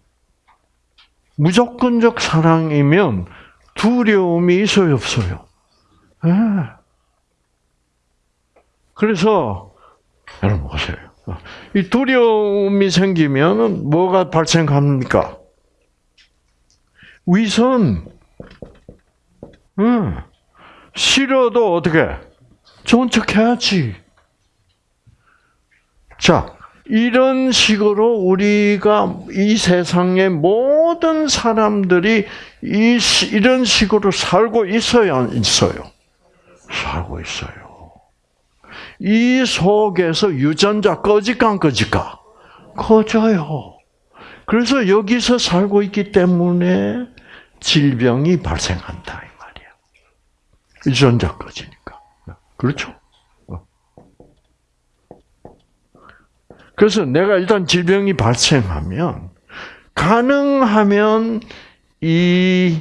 무조건적 사랑이면 두려움이 있어요, 없어요? 네. 그래서 여러분 보세요. 이 두려움이 생기면 뭐가 발생합니까? 위선. 응. 싫어도 어떻게? 좋은 척 해야지. 자, 이런 식으로 우리가 이 세상의 모든 사람들이 이, 이런 식으로 살고 있어요, 안 있어요? 살고 있어요. 이 속에서 유전자 꺼질까 안 꺼질까? 꺼져요. 그래서 여기서 살고 있기 때문에 질병이 발생한다 이 말이야. 유전자 꺼지니까. 그렇죠? 그래서 내가 일단 질병이 발생하면 가능하면 이,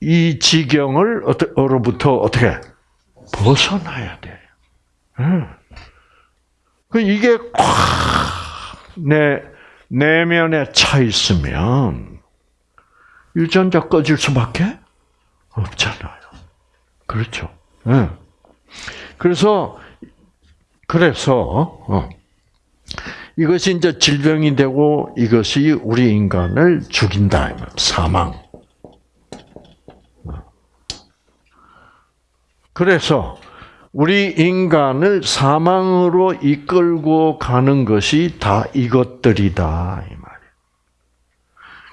이 지경을 어로부터 어떻게 벗어나야 돼. 그 이게 꽉내 내면에 차 있으면 유전자 꺼질 수밖에 없잖아요. 그렇죠. 그래서 그래서 어, 이것이 이제 질병이 되고 이것이 우리 인간을 죽인다. 사망. 그래서 우리 인간을 사망으로 이끌고 가는 것이 다 이것들이다 이 말이에요.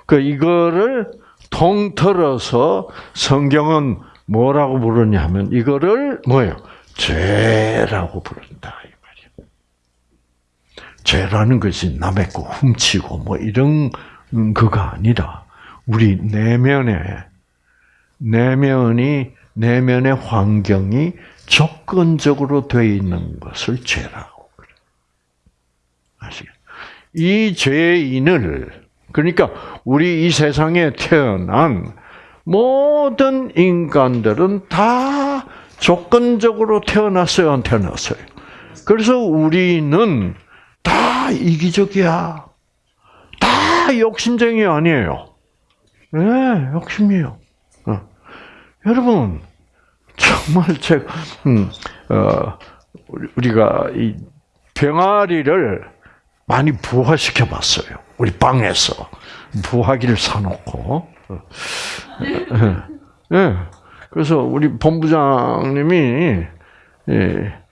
그 이거를 통틀어서 성경은 뭐라고 부르냐면 이거를 뭐예요? 죄라고 부른다. 죄라는 것이 남의 거 훔치고 뭐 이런 그가 아니라 우리 내면에 내면이 내면의 환경이 조건적으로 되어 있는 것을 죄라고 그래. 아시겠? 이 죄인을 그러니까 우리 이 세상에 태어난 모든 인간들은 다 조건적으로 태어났어요, 안 태어났어요? 그래서 우리는 다 이기적이야. 다 욕심쟁이 아니에요. 네, 욕심이에요. 여러분 정말 제가 음, 어, 우리가 이 병아리를 많이 부화시켜 봤어요. 우리 방에서 부화기를 사놓고. 예. 네. 그래서 우리 본부장님이 예,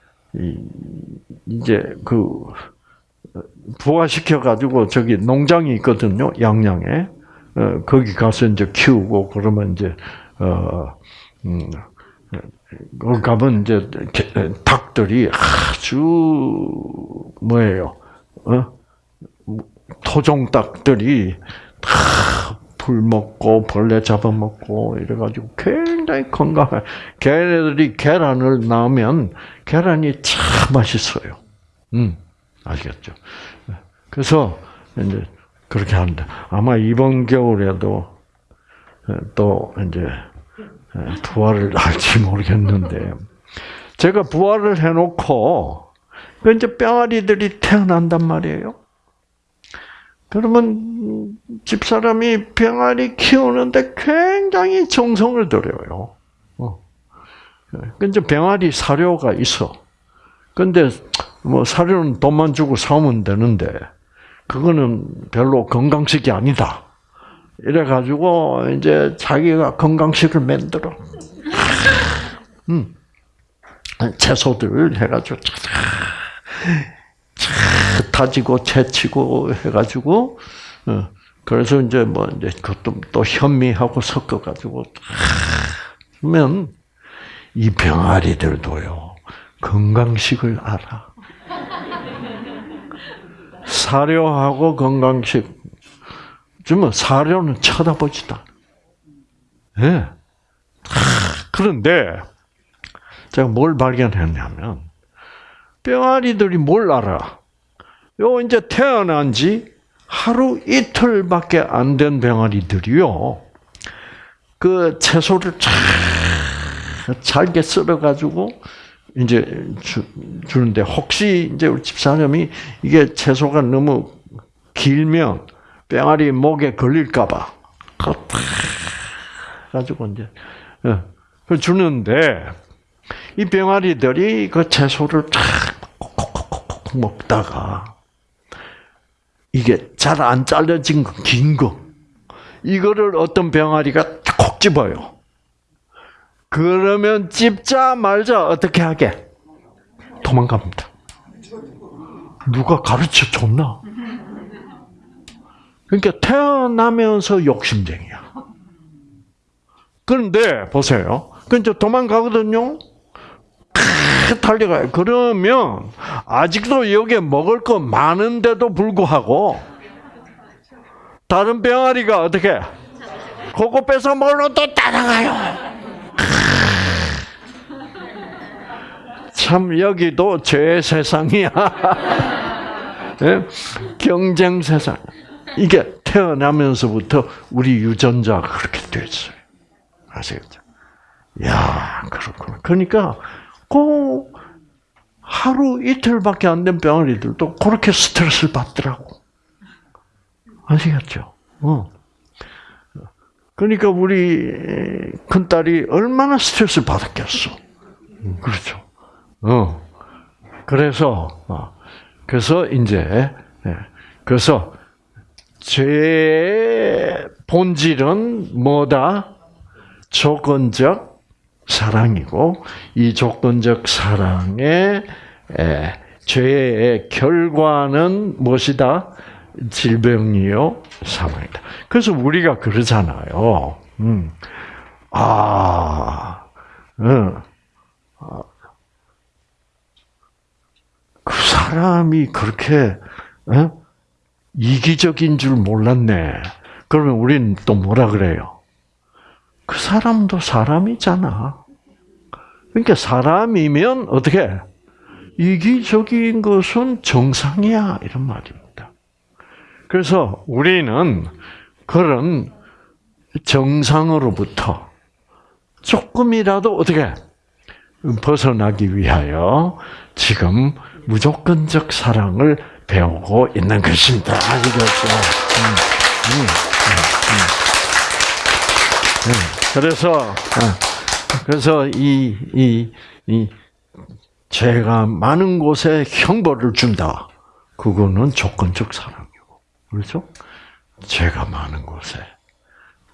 이제 그 부화시켜 가지고 저기 농장이 있거든요. 양양에 어, 거기 가서 이제 키우고 그러면 이제 어, 음, 거기 가면 이제 닭들이 아주 뭐예요? 어? 토종 닭들이 다풀 먹고 벌레 잡아먹고 이래가지고 굉장히 건강해. 걔네들이 계란을 낳으면 계란이 참 맛있어요. 음, 아시겠죠? 그래서 이제 그렇게 하는데 아마 이번 겨울에도 또 이제 부활을 할지 모르겠는데 제가 부활을 해놓고 그 이제 뼈아리들이 태어난단 말이에요. 그러면 집사람이 병아리 키우는데 굉장히 정성을 들여요. 어. 그 이제 병아리 사료가 있어. 근데 뭐 사료는 돈만 주고 사오면 되는데 그거는 별로 건강식이 아니다. 이래 가지고 이제 자기가 건강식을 만들어. 음. 채소들 해가지고 다지고 채치고 해가지고 어, 그래서 이제 뭐 이제 그것도 또 현미하고 섞어가지고 하면 이 병아리들도요 건강식을 알아. 사료하고 건강식. 좀 사료는 쳐다보지도 않아. 예. 그런데 제가 뭘 발견했냐면 병아리들이 뭘 알아? 요 이제 태어난 지 하루 이틀밖에 안 된 병아리들이요. 그 채소를 잘게 썰어 가지고 이제 주, 주는데 혹시 이제 우리 집사람이 이게 채소가 너무 길면 병아리 목에 걸릴까봐 가지고 이제 예, 주는데 이 병아리들이 그 채소를 탁 콕콕콕콕 먹다가 이게 잘 안 잘라진 거, 긴 거, 이거를 어떤 병아리가 콕 집어요. 그러면 찝자 말자 어떻게 하게? 도망갑니다. 누가 가르쳐 줬나? 그러니까 태어나면서 욕심쟁이야. 그런데 보세요. 그 이제 도망가거든요. 달려가요. 그러면 아직도 여기에 먹을 거 많은데도 불구하고 다른 병아리가 어떻게 그거 뺏어 먹으러 또 따라가요. 참 여기도 죄 세상이야. 네? 경쟁 세상. 이게 태어나면서부터 우리 유전자가 그렇게 됐어요. 아시겠죠? 야, 그렇구나. 그러니까 그 하루 이틀밖에 안 된 병아리들도 그렇게 스트레스를 받더라고. 아시겠죠? 어. 그러니까 우리 큰딸이 얼마나 스트레스를 받았겠어. 그렇죠. 어. 그래서, 어. 그래서 이제, 예. 그래서, 죄의 본질은 뭐다? 조건적 사랑이고, 이 조건적 사랑의 죄의 결과는 무엇이다? 질병이요, 사망이다. 그래서 우리가 그러잖아요. 음. 아, 음. 그 사람이 그렇게 어? 이기적인 줄 몰랐네. 그러면 우리는 또 뭐라 그래요? 그 사람도 사람이잖아. 그러니까 사람이면 어떻게 이기적인 것은 정상이야 이런 말입니다. 그래서 우리는 그런 정상으로부터 조금이라도 어떻게 벗어나기 위하여 지금 무조건적 사랑을 배우고 있는 것입니다. 아시겠죠? 음, 음, 음, 그래서 어, 그래서 이 이 이 죄가 많은 곳에 형벌을 준다. 그거는 조건적 사랑이고, 그렇죠? 죄가 많은 곳에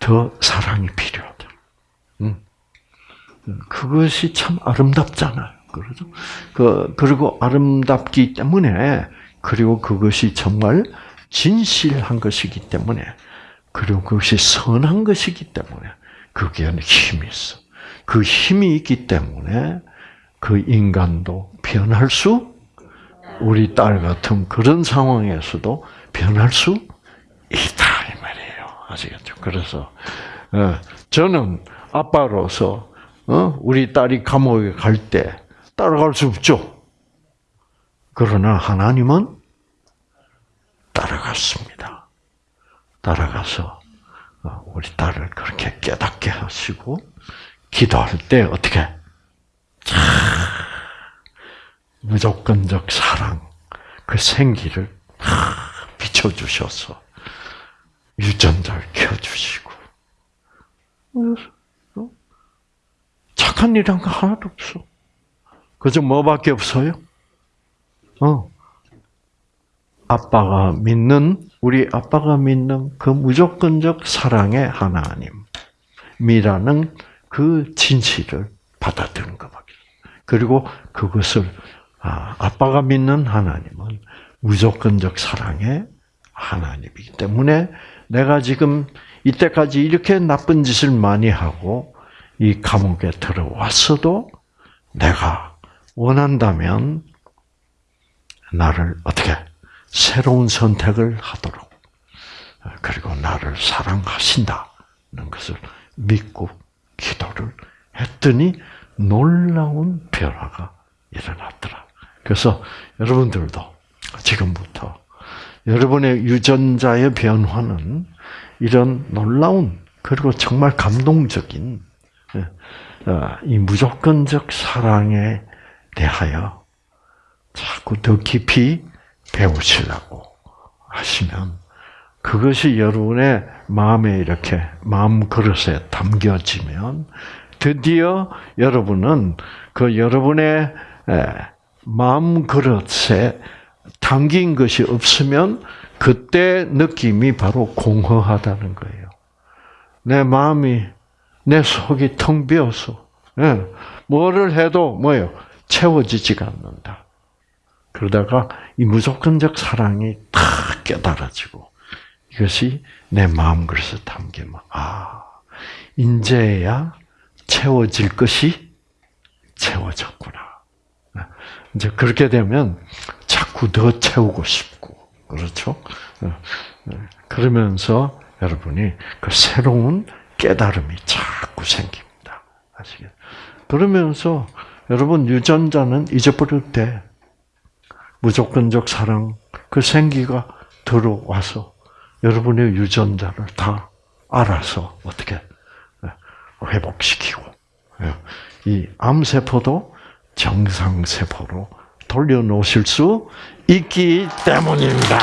더 사랑이 필요하다. 음. 그것이 참 아름답잖아요. 그렇죠? 그, 그리고 아름답기 때문에, 그리고 그것이 정말 진실한 것이기 때문에, 그리고 그것이 선한 것이기 때문에, 거기에는 힘이 있어. 그 힘이 있기 때문에, 그 인간도 변할 수, 우리 딸 같은 그런 상황에서도 변할 수 있다, 이 말이에요. 아시겠죠? 그래서, 어, 저는 아빠로서, 어, 우리 딸이 감옥에 갈 때, 따라갈 수 없죠. 그러나 하나님은 따라갔습니다. 따라가서 어, 우리 딸을 그렇게 깨닫게 하시고 기도할 때 어떻게 무조건적 사랑 그 생기를 비춰주셔서 유전자를 켜주시고 어? 착한 일한 거 하나도 없어. 그저 뭐밖에 없어요? 어. 아빠가 믿는 우리 아빠가 믿는 그 무조건적 사랑의 하나님이라는 그 진실을 받아들인 겁니다. 그리고 그것을 아, 아빠가 믿는 하나님은 무조건적 사랑의 하나님이기 때문에 내가 지금 이때까지 이렇게 나쁜 짓을 많이 하고 이 감옥에 들어왔어도 내가 원한다면 나를 어떻게 새로운 선택을 하도록 그리고 나를 사랑하신다는 것을 믿고 기도를 했더니 놀라운 변화가 일어났더라. 그래서 여러분들도 지금부터 여러분의 유전자의 변화는 이런 놀라운 그리고 정말 감동적인 어, 이 무조건적 사랑에 대하여 자꾸 더 깊이 배우시라고 하시면 그것이 여러분의 마음에 이렇게 마음 그릇에 담겨지면 드디어 여러분은 그 여러분의 마음 그릇에 담긴 것이 없으면 그때 느낌이 바로 공허하다는 거예요. 내 마음이 내 속이 텅 비어서 예, 뭐를 해도 뭐예요 채워지지가 않는다. 그러다가 이 무조건적 사랑이 다 깨달아지고 이것이 내 마음 그릇에 담기면 아 이제야 채워질 것이 채워졌구나. 이제 그렇게 되면 자꾸 더 채우고 싶고 그렇죠. 그러면서 여러분이 그 새로운 깨달음이 자꾸 생깁니다. 아시겠? 그러면서 여러분 유전자는 잊어버릴 때 무조건적 사랑 그 생기가 들어와서 여러분의 유전자를 다 알아서 어떻게 회복시키고 이 암세포도 정상세포로 돌려놓으실 수 있기 때문입니다.